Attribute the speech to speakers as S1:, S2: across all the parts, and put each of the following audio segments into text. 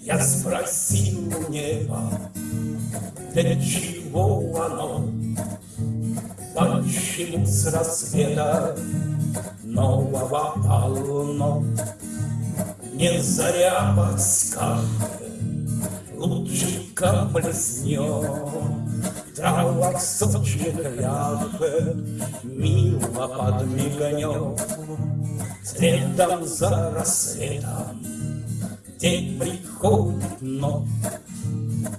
S1: Я спросил у неба, для чего оно? Почему с рассвета нового полно? Не заря подскажет, лучиком блеснет, В травах сочных ляжет, мило подмигнет. Следом за рассветом день приходит ночь,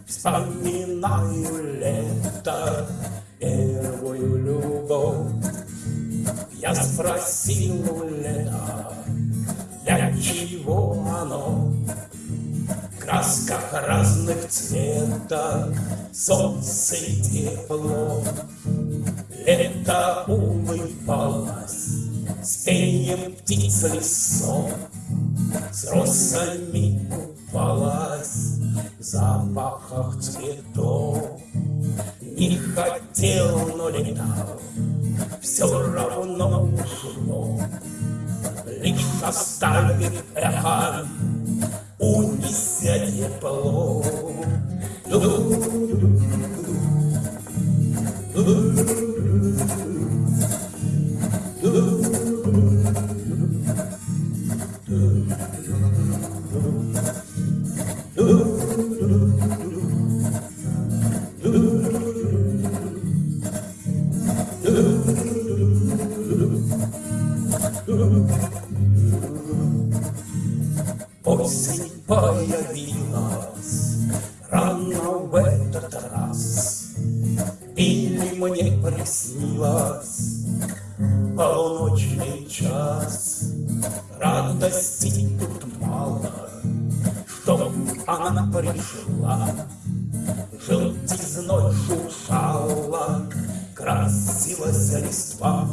S1: Вспоминаю лето, первую любовь. Я спросил у лета, для чего оно? Красках разных цветов, солнце и тепло. Лето улыбалось, с пением птиц лесов, С росами купалась в запахах цветов. Не хотел, но летал, все равно ушло, Лишь оставив эхо, Oh, появилась рано в этот раз, Или мне приснилось полуночный час. Радости тут мало, что она пришла, Желтизной шуршала, красилась листва.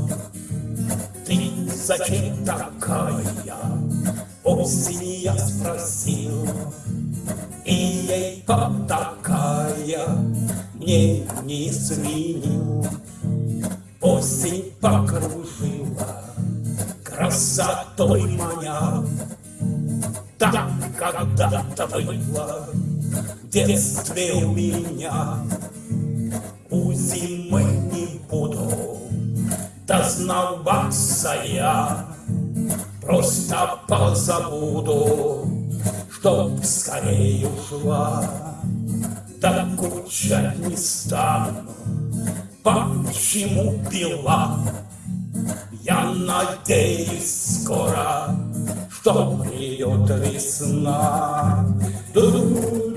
S1: Ты зачем такая? Осень я спросил, сменил. Осень покружила, красотой маня, Так когда-то было в детстве у меня. У зимы не буду дознаваться я, Просто позабуду, чтоб скорее ушла. Докучать не стану, почему пила? Я надеюсь скоро, что придет весна. Ду-ду,